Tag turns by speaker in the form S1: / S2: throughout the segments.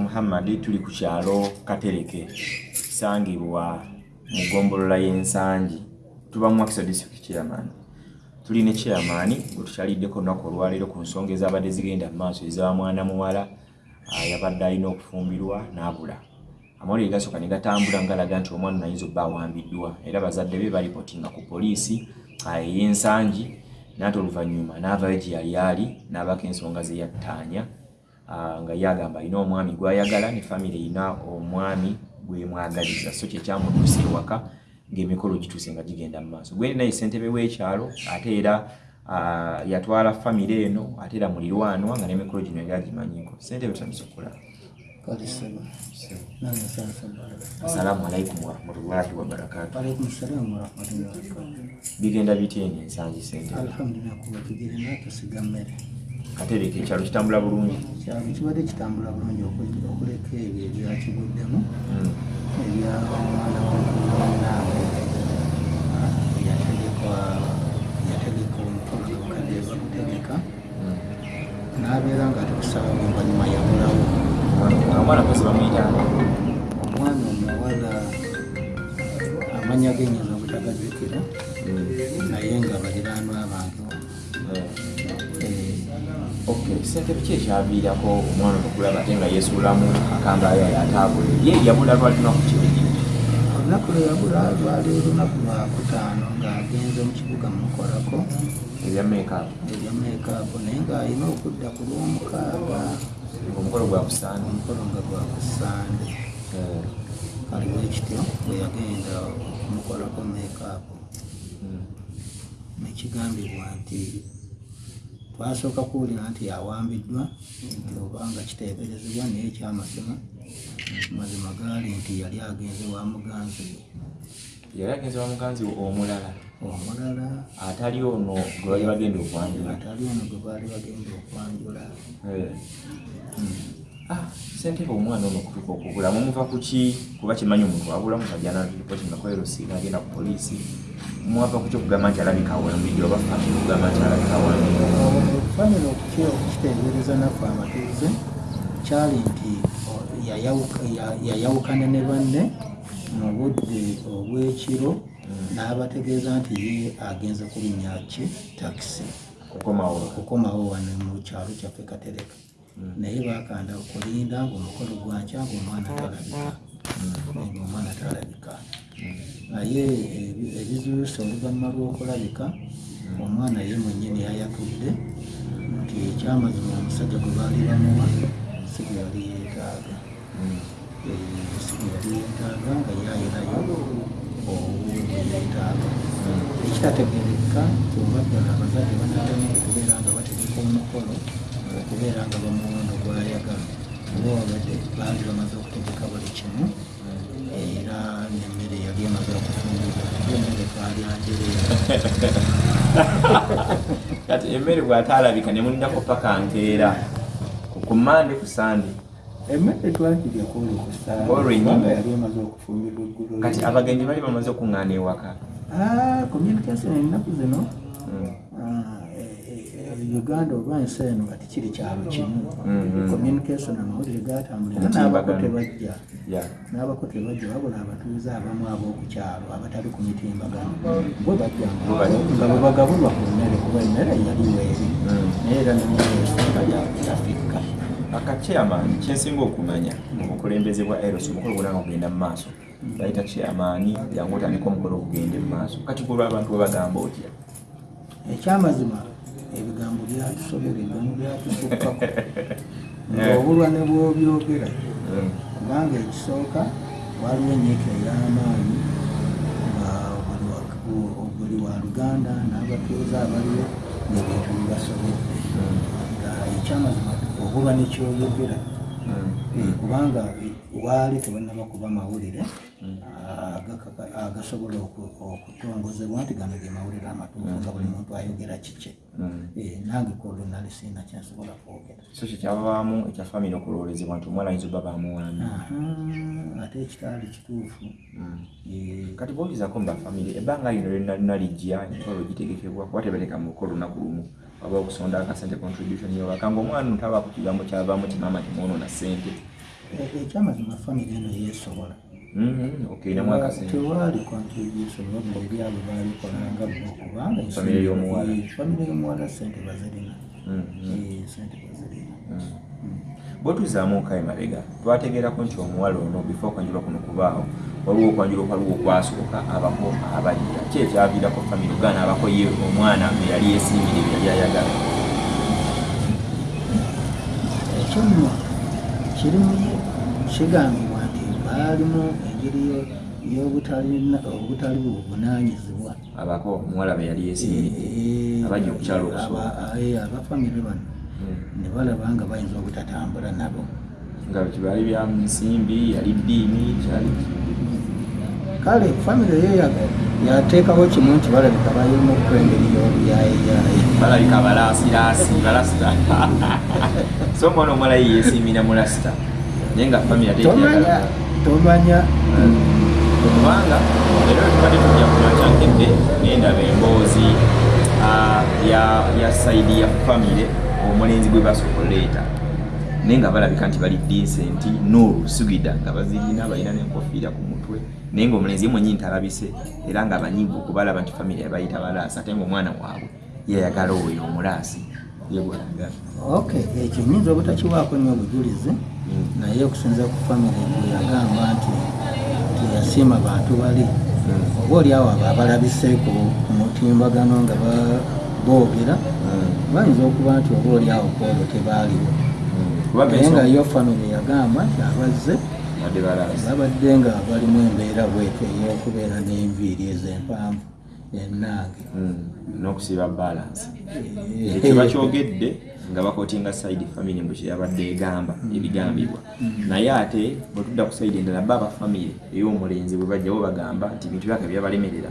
S1: muhammadi tuli ku kyalo katereke kisangibwa mu gombolola y'ensangi. Tuba mu mwakisa district chairman. Tuli ne chairman gwe tukyaliddeko olunaku olwaleero ku nsonga ezabadde zigenda mu maaso eza mwana muwala ah, yabadde alina okufumbirwa n'abula. Amawulire gasooka ne gatambula ngalaga nti omwana nayinza obba awambiddwa era bazadde be balipotinga ku poliisi ah, ey'ensangi naate oluvannyuma n'avayo gye yali ali n'abako ensonga ze yattaanya nga yagamba alina omwami gw'ayagala ne famire erina omwami gwemwagaliza so kyekyamutuusa ewaka ng'emikolo gituuse nga gigenda mu maaso. Gwendi naye ssentebe w'ekyalo ate era ah, yatwala famire eno ate era mulirwanwa nga n'emikolo gino yali agimanyiko
S2: nana sasa baraka
S1: assalamu alaikum warahmatullahi wabarakatu bigenda bityeni ensangi ssentebe katereka ekyalo kitambula bulungi.
S2: Kyalo kibadde kitambula bulungi okuleka ebyo ebyakibuddemu
S1: Mm.
S2: ebya omwana wanaabwe yategekwa yategeka omukolo gabukadde bakutegeka n'abeera nga tekusaba oluvannyuma yabulawo
S1: Omwana- omwana kwesi bamuyita Okay, ssentebe ki ekyaviirako omwana okulaba ate nga yeesuulamu akambayo ataabule ye yabula lwali lunaku kibiri
S2: olunaku lwe yabula lwali olunaku lwakutaano ng'agenze mu kibuga mukolako
S1: ebya meekaapu
S2: ebya meekaapu naye ng'alina okudda ku lwomukaaga.
S1: Omukolo gwa kusaana
S2: omukolo nga gwakusande kaliwo ekityo bwe yagenda okumukolako meekaapu nekigambibwa nti twasooka kuwulira nti yawambiddwa obanga kiteeberezebwa naye ekyamazima mazima gaali nti yali agenze wa muganzi
S1: yali agenze wa muganzi omulala?
S2: Omulala.
S1: Atali ono gwe bali bagenda okwanjula?
S2: Atali ono gwe baali bagenda okwanjula.
S1: Ah, ssentebe omwana ono okutuuka okubula mumuva ku ki? Kuba kimanyi omuntu abulamu kajana ripoti nakoerosi nagenda ku poliisi mwava ku ki okugamba nti alabika awambidde oba famire okugamba nti alabika awambidde
S2: famire okukiteebereza naffe amatuuze kyali nti yayawukana ne banne mu budde obw'ekiro n'abategeeza nti ye agenze kulinnya ki takisi
S1: kukomawo
S2: okukomawo wano mu kyalo kyaffe katereka naye bakanda okulinda ngaomukolo gwankya ngaomwana talabika ngaomwana talabika naye ebi- ebizuuse oluvannyuma lw'okulabika omwana ye mwennyini yayatudde nti ekyamazima omusajja gwe baali bamuwa si gwe yali yeetaaga. Si gwe yali yeetaaga nga yayinayo obwe yeetaaga. Ekitategerekeka oba ddala abazadde banadamu okubeera nga bategeka omukolo okubeera nga bamuwondo gwayagala. Oba wabadde baali bamaze okutegeka buli kimu era nemmere yali emaze okufumbirwa emmere twalyanjereera
S1: kati emmere bw'ataalabika ne mulindako paka nkeera Ku- mande ku sande
S2: emmere twagirya kwolwo ku
S1: Olwennyini.
S2: saayali emaze okufumbirwa eggulo
S1: kati abagenyi bali bamaze okuŋŋaana ewaka.
S2: Communication ennaku zino?
S1: Mm.
S2: ah, eh, eh, uganda oba ensi eno nga tikiri kyalo kimu.
S1: Mhm.
S2: communication amawulire gatambulira n'abako tebajja. N'abako tebajja wabula abatuuze abamu ab'okukyalo abatali ku mitimbagano bo bajja
S1: Bo bajja.
S2: nga bwe bagabulwa ku mmere kuba emmere yali weeri
S1: Mm.
S2: naye era nemmere esinga yafikka
S1: akachairman kyensinga okumanya mu bukulembeze bwa eros omukolo gwonna nga gugenda mu maaso bayita chairman yangu otandika omukolo ogugende mu maaso. Kati kulwa abantu webagamba otya?
S2: Ekyamazima ebigambo byatusobera ebigambo byatusukkako ng'obulwa ne bw'obyogera kubanga ekisooka waliwo enyiika ey'amaanyi buli wa- bu- buli wa luganda n'abatuuze abaliwo ng'ebintu bibasobedde nga ekyamazima obulwa nekyoyogera Eh, kubanga eh, waali tebannaba kuba mawulire agakaka- agasobola oku- okutongozebwa nti gano ge mawulire amatuufu nga buli muntu ayogera kikye. Eh, nange kwolwo nali sina kyensobola kwogera.
S1: So kyekyavaamu ekya famire okulowoolezebwa nti omwana ayinza obba bamuwambi
S2: Aha, ate ekitaali kituufu. Eh,
S1: kati bwolizako mubafamire ebbanga lino lyonna lijja emikolo gitegekebwa kuba tebateeka mu luko lunaku lumu? Waba okusonda akasente contribution yobaka nga omwana ntaba ku kigambo kyavaamu ti maama timwonoona ssente.
S2: E- ekyamazima famire eno yeesobola tewaali contribution wabula ebyabo baalikolanga bo kubanga
S1: Famire y'omuwala.
S2: Sente bazirina.
S1: Mhm.
S2: Eh, sente bazirina.
S1: Bwetuzaamu okaye mabega twategeerako nti omuwala ono bifo okwanjulwa kuno kubaawo waliwo okwanjulwa kwaliwo okwasooka abako abajja. Ki ekyaviirako famire ogaana abako ye omwana bwe yali yeesiimire bye yali ayagala.
S2: Ekyono kirimu kigambibwa baalimu engeri yo- y'obutalina- obutali buvunanyizibwa
S1: abako omuwala be yali yeesiimire abajja okukyala okusooka
S2: abafamire bano ne balaba nga bayinza obutatambula nabo.
S1: Nga kibaali bya nsimbi yali ddiini kyali
S2: kale famire ye yateekawo kimu nti balabika bayirimu okwengeri y'obuyayiyayi
S1: balabika balaasiraasi balasita so omwana omuwala ye yeesiimira mu lasita naye nga famire ate
S2: tomanya
S1: kubanga era tubadde tujja kumakyankedde nendaba emboozi ah, ya- saidi ya famire omulenzi gwe basooka oleeta naye nga balabika nti bali dinsenti nuru sugida nga bazirina balina n'enkofiira ku mutwe. Naye ngaomulenzi ye mwenyini talabise era nga banyigu okubalaba nti famire yabayita balaasi ate ngaomwana waabwe yayagala oyo omulaasi. Yegwalagala
S2: ok ekyo nyinza obutakiwaako nnyo obujulizi naye okusinza ku famire gwe yagamba nti teyasiima bantu bali. Oba oli awo abo abalabiseeko ku mutimbagano nga boogera bayinza okuba nti oba oli awo kwolwo tebaaliwo. Naye nga yo famire yagamba nti abazze babadde nga balimu embeera bwetyo ey'okubeera n'enviiri ez'empanvu ennange.
S1: Mm, n'okusiba balansi
S2: Eh,
S1: ekyo bakyogedde nga bakotinga saidi famire mbu kyeyabadde egamba ebigambibwa. Naye ate bwe tudda ku saidi endala ba abafamire ey'omulenzi bwe bajjawo bagamba nti ebintu byaka byabalemerera.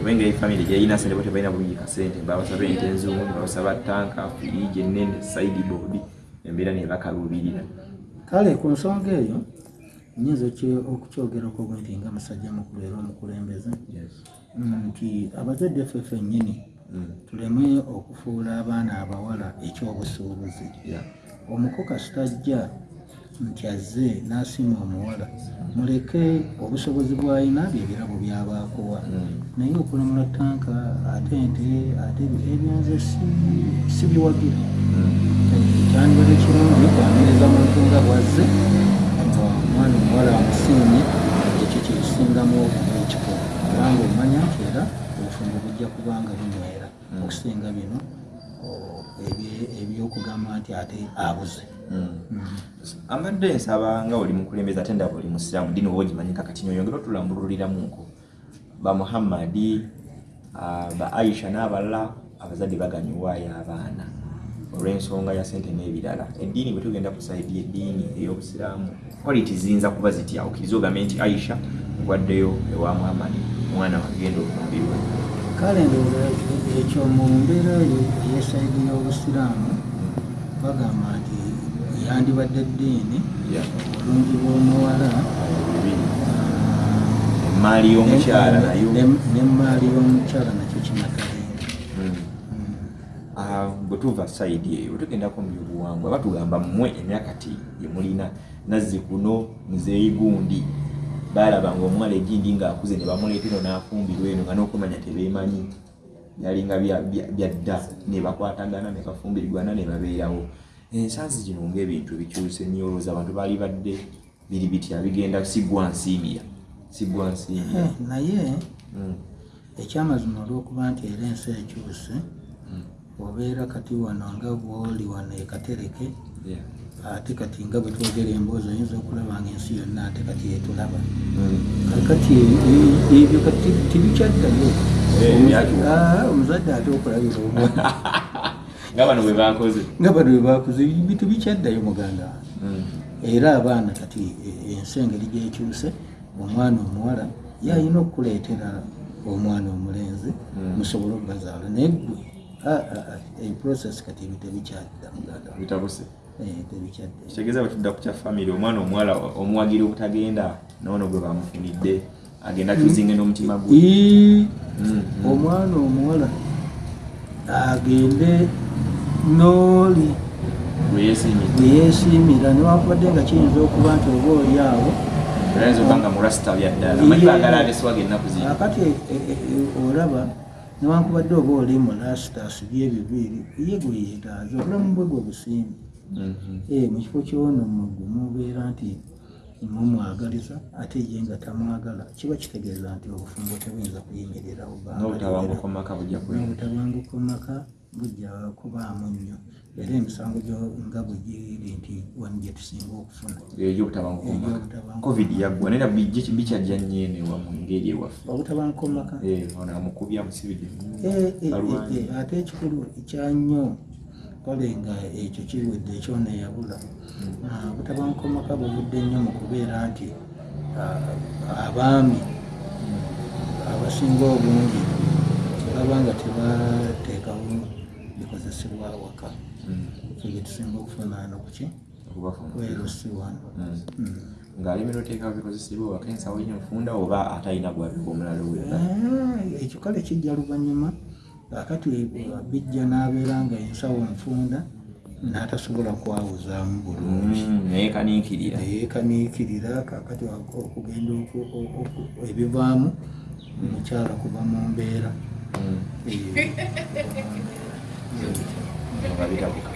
S1: Obengeri famire gyeyina sente bo tebalina buyika sente babasaba ente enzungu babasaba tanka firiji enene saidi boodi embeera nebakaluubirira
S2: kale ku nsonga eyo nyinza okukyogerako bwe nti nga musajja mukulu era omukulembeze nti abazadde ffe ffennyini tuleme okufuula abaana abawala ekyobusuubuzi. Omuko kasitajja nti azze n'asima omuwala muleke obusobozi bw'alina bye birabo byabaakuwa naye okulamula tanka ate ente ate ebyanze si- si biwagira kyandibadde kirungi kwaniriza muntu nga bwazze nga omwana omuwala amusiimye ekyo kyekisingamu ekiko kubanga omanya nti era obufumbo bujja kubanga bunywera okusinga bino o- ebye- ebyokugamba nti ate abuze.
S1: Ambadde nsaba nga oli mukulembeza ate ndaba oli musiraamu dini oba ogimanyika kati nyonyongera otulambululiramuko ba muhammadi ah, ba aisha n'abalala abazadde baganyuwaayo abaana. Olw'ensonga ya sente n'ebirala. Eddiini bwe tugenda ku saidi eddiini ey'obusiraamu quality ziyinza kuba zitya? Okkiriza ogambe nti aisha ngwaddeyo ewa muhammadi omwana wagenda olumbirwe
S2: kale ndowooza ekyo mu mbeera ey'esaidi y'obusiraamu bagamba nti yandibadde eddiini obulungi bw'omuwala
S1: emaali y'omukyala
S2: n'emaali y'omukyala nakyo kimatalinga
S1: Ah, bwe tuva saidi eyo bwe tugendako mu byobuwangwa batugamba mmwe emyakati gye mulina nazzi kuno muzeeyi gundi baalaba nga omuwala egindi ng'akuze ne bamuleeta eno n'afumbirwa eno nga n'okumanya tebeemanyi. Byalinga bya- byadda ne bakwatagana ne bafumbirirwana ne babeerawo. Ensansi zino ng'ebintu bikyuse nnyo olowooza abantu baali badde biri bitya? Bigenda siggwa nsiimira siggwa nsiimira
S2: Eh, naye
S1: Mm,
S2: ekyamazima olw'okuba nti era ensi ekyuse obeera kati wano nga bwoli wano ekatereke. Ate kati nga bwe twogera emboozi oyinza okulaba nga ensi yonna ate kati yetulaba. Kakati e- ebyo kati tibikyaddayo
S1: Eh,
S2: Omuza-
S1: byakyuka.
S2: Ah, omuzadde ate okulabira omwana
S1: nga bano bwe bakoze
S2: nga bano bwe bakuze bitu bikyaddayo muganda.
S1: Mm.
S2: era abaana kati e- ensi engeri gyekyuse omwana omuwala yalina okukuleetera omwana omulenzi
S1: Mm.
S2: musobole okubazaala. Naye gwe ah, ah, eprocess kati ebyo tebikyadda muganda.
S1: Bitabuse.
S2: Eh,
S1: kitegeeza bwe tudda ku kya famire omwana omuwala omuwagira obutagenda noono gwe bamufunidde agenda kyuzinge n'omutima gwe.
S2: Ii,
S1: Mm, mm.
S2: omwana omuwala agende n'oli
S1: gweyesimira
S2: gweyeesiimira newankubadde nga kiyinza okuba nti oba oli awo. Akati e- e- e- olaba newankubadde oba oli mulasita asibye ebiviiri ye gweyeetaaza obulamu bwe gwe busimbi mu kifo kyono mubeera nti mumwagaliza ate ye nga tamwagala kiba kitegeeza nti obufumbo tebuyinza kuyimirirawo
S1: n'obutabanguko maka bujja
S2: kubaamu nnyo. Era emisango nga bwe giri nti wanu gye tusinga okufuna.
S1: Covid yaggwa naye bikyajja nyenewa mu ngeri ewaffe.
S2: Obutabanguko maka
S1: Eh, amukubya
S2: Eh, eh, eh, eh, ate ekikulu ekyanyo kale nga ekyo kiwedde ekyono eyabula. Ah, obutabanguko mu maka buvudde nnyo mu kubeera nti ah, abaami abasinga obungi baba nga tebateekawo bikozesebwa waka ekyo bye tusinga okufunaano kuki
S1: okubafuna.
S2: Kwerusi wano
S1: Mm.
S2: Mm.
S1: ng'alemera oteekawo bikozesebwa waka ensawo nnyo nfunda oba atalina gwabika omulala we
S2: Ah, ekyo kale kijja luvannyuma akati bijja n'abeera nga ensawo nfunda n'atasobola kwawuzaamu bulungi.
S1: Mm, naye kaniikirira
S2: yeekaniikirira kakati okugenda oku- oku- oku- ebivaamu omukyala kuva mu mbeera.
S1: Mm,
S2: eyo.
S1: nga bitabuka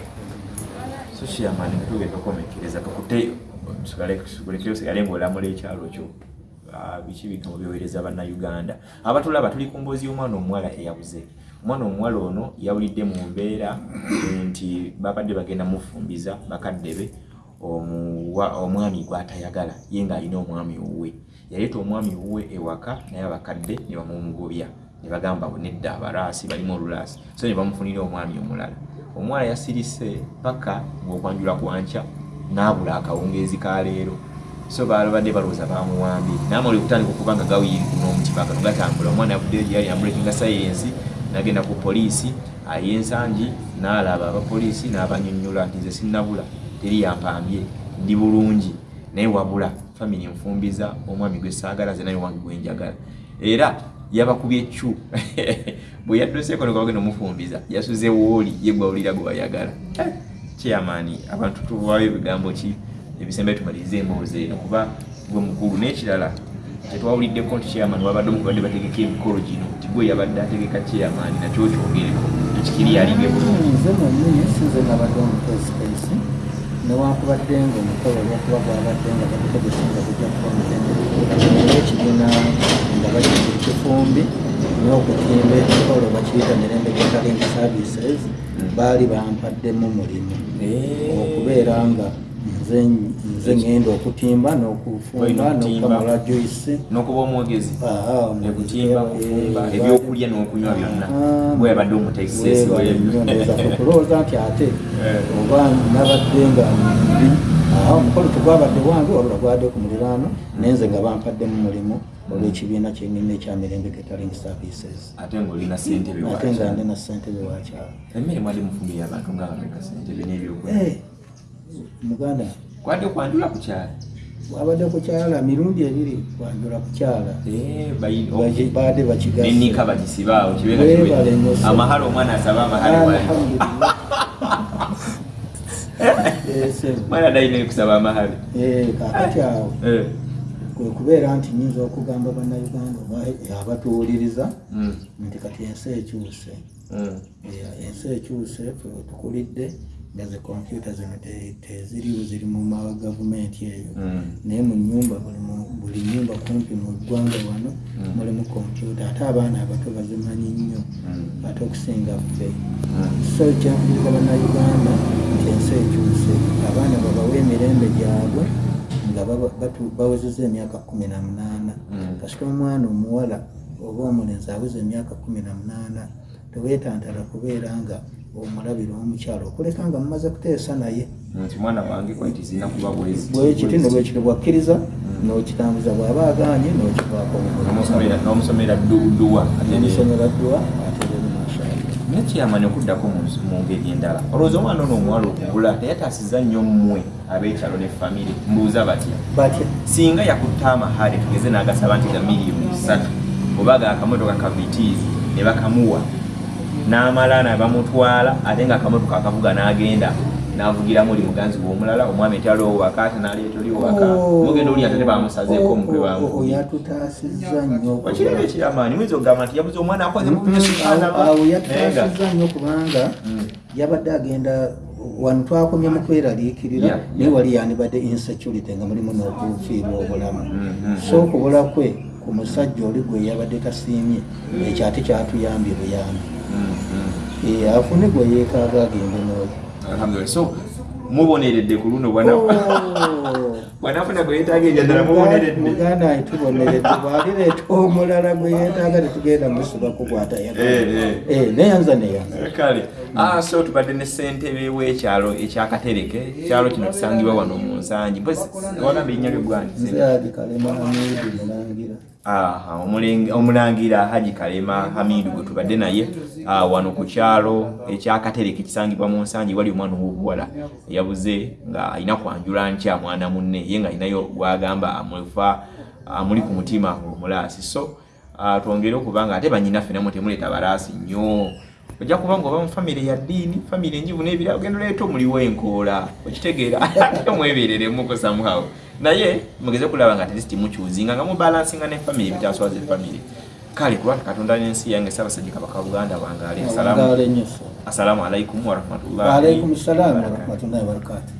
S1: so chairman tugenda okukomekereza kakute sigale ngaolamula ekyalo kyo. Ah, biki bika mubyowereza bannayuganda. Abatulaba tuli ku mboozi y'omwana omuwala eyabuze omwana omuwala ono yawulidde mu mbeera nti babadde bagenda mufumbiza bakadde be omwami gwatayagala ye ng'alina omwami owuwe yaleeta omwami owuwe ewaka naye abakadde ne bamumugobya ne bagamba nedda abalaasi balimu olulaasi. So ne bamufunira omwami omulala. Omuwala yasirise paka ng'okwanjula kwankya n'abula akawungeezi ka leero. So balabadde balowooza bamuwambye naamali okutandika okuba nga gawiyirikuno omutima kano gatambula. Omwana yavuddeyo gyeyali ambulekinga sayensi nagenda ku poliisi ay'ensangi n'alaba abapoliisi n'abanyonnyola nti nze sinnabula teri yampambye ndi bulungi. Naye wabula famiri nfumbiza omwami gwe saagala ze naye wange gwenjagala era yabakubye ecu bwe yadduseeko ne kabagenda omufumbiza yasuze wooli ye gwawulira gwe wayagala. Kyamaani abantu tuvaayo ebigambo ki? Ebisembe tumaliriza emboozi eno kuba gwe mukulu n'ekirala tetwawuliddeko nti chairman wabadde omukubadde bategeka emikolo gino. Nti gwe yabadde ategeka chairman nakyo kyogereko. Ekikiri bulungi
S2: nze mwennyini sinze nabadde omupesipesi newankubadde nga omukolo olwokuba gwabadde nga bagutegese nga gujja kuba mutenderera ekibiina nga bakiri kifumbi n'okutimba ekikolo bakiyita mirembe getalinga services baali bampaddemu mulimu. Okubeera nga nze ngenda okutimba n'okufumba
S1: okutimba.
S2: n'okukamala joyce
S1: n'okuba omwogezi. Ekutimba kufumba ebyokulya n'okunywa byonna.
S2: Ah,
S1: bwe yabadde omutegesesi
S2: weebalinnyoneza kulowooza nti ate
S1: Eh.
S2: oba nabadde nga ndi awo omukolo tegwabadde wange wabula gwabadde ku muliraano naye nze nga bampaddemu mulimu olw'ekibiina kyennyini ekyamirembe getaling services.
S1: Ate ng'olina ssentebe
S2: ate nga
S1: wakyala
S2: ndi na ssentebe wakyalo
S1: emmere mwali mufumbi y'abantu ng'abameka ssentebe n'ebyokulya.
S2: Eh, muganda
S1: kwadde kwanjula ku kyala
S2: wabadde ku kyala mirundi ebiri kwanjula ku kyala
S1: Eh,
S2: baadde bakigasa
S1: nenika bagisibaawo amahale omwana asaba.
S2: Eh, sebo.
S1: mwana dayina kusaba amahale
S2: Eh, kaakati awo
S1: Eh,
S2: kwe kubeera nti nyinza okugamba bannayuganda abatuwuliriza
S1: mm,
S2: nti kati ensi ekyuse.
S1: Mm,
S2: Eh, ensi ekyuse tukulidde nga ze kompyuta zino te- teziriwo ziri mu magavumenti eyo.
S1: Mm.
S2: naye mu nyumba buli nyumba kumpi mu ggwanga wano
S1: Mm.
S2: mulimu kompyuta ate abaana abato bazimanyi nnyo
S1: Mm.
S2: ate okusinga ffe. So kyankuliza bannayuganda nti ensi ekyuse. Abaana babawa emirembe gyabwe nga bawezeza emyaka kumi na munaana. Kasita omwana omuwala oba omulenzi aweza emyaka kumi na munaana teweetantala kubeera nga omulabira omukyalo okuleka nga mumaze kuteesa naye.
S1: Nti mwana wange kwati zina kuba
S2: bwekiti ne bwekiti bwakkiriza n'okitambuza bw'aba agaanye n'okivaako
S1: N'omusomera- n'omusomera ddu- dduwa ate ne-
S2: omusomera ddwa ate nemashaala
S1: nekyamani okuddako mu ngeri endala. Olowooza omwana ono omuwala okugula teyataasiza nnyo mmwe ab'ekyalo ne famire mbuuza batya?
S2: Batya.
S1: Singa yakutta amahale tugeze n'agasaba nti ga miliyoni ssatu oba gaakamotoka ka vitiizi ne bakamuwa n'amala ne bamutwala ate nga akamotoka akavuga n'agenda navugiramu oli muganzi womulala omwami etyali owaka ate naleeta oli owaka mugenda oli atate bamusazeeko omutwe bamu
S2: yatutaasizza nnyo
S1: okiraba ekyamaanyi muyinza okugamba nti yabuze omwana akoze
S2: awo yatutaasizza nnyo kubanga yabadde agenda wano twakomye mu kweraliikirira naye wali yandibadde insecurity nga mulimu n'okufiirwa obulamu.
S1: Mhm.
S2: so okubula kwe ku musajja oli gwe yabadde tasiimye ekyo ate kyatuyambye buyambi afune gwe yeekaaga agende n'oyo
S1: alhamdulillah. So muboneredde ku luno bwana
S2: Oh.
S1: bwanafuna gwe yeetaaga enjadala muboneredde.
S2: Muganda wange tuboneredde. Bwalireeta omulala gwe yeetaaga tetugenda musiba kukwata
S1: Eh, eh.
S2: yagala neyanza neyanza
S1: kale so tubadde ne ssentebe w'ekyalo ekyakatereke ekyalo kino kisangibwa wano mu nsangi. Mpozi wagamba erinnya lyogwani omulangira haji kalema hamidu gwe tubadde naye ah, wano ku kyalo ekyakatereke kisangibwa mu nsangi wali omwana ow'obuwala yabuze nga alina kwanjula nkya mwana munne ye nga alinayo gwagamba amufa amuli ku mutima omulaasi. So ah, twongere okuba nga ate banyinaffe namwe temuleeta balaasi nnyo ojja kuba nga oba mu famire ya ddiini famire enjivu n'ebira ogenda oleeta omuliwo enkoola okitegeera ate mwebereremu somehow naye mugeze kulaba nga atleast mukyuzinga nga mubalansinga ne famire ebitaswaza efamire kale kuba katonda n'ensi yange ssaabasajja kabaka wa buganda
S2: nnyo
S1: assalamu alaikum warahmatullahi
S2: warahmatullahi wabarakatu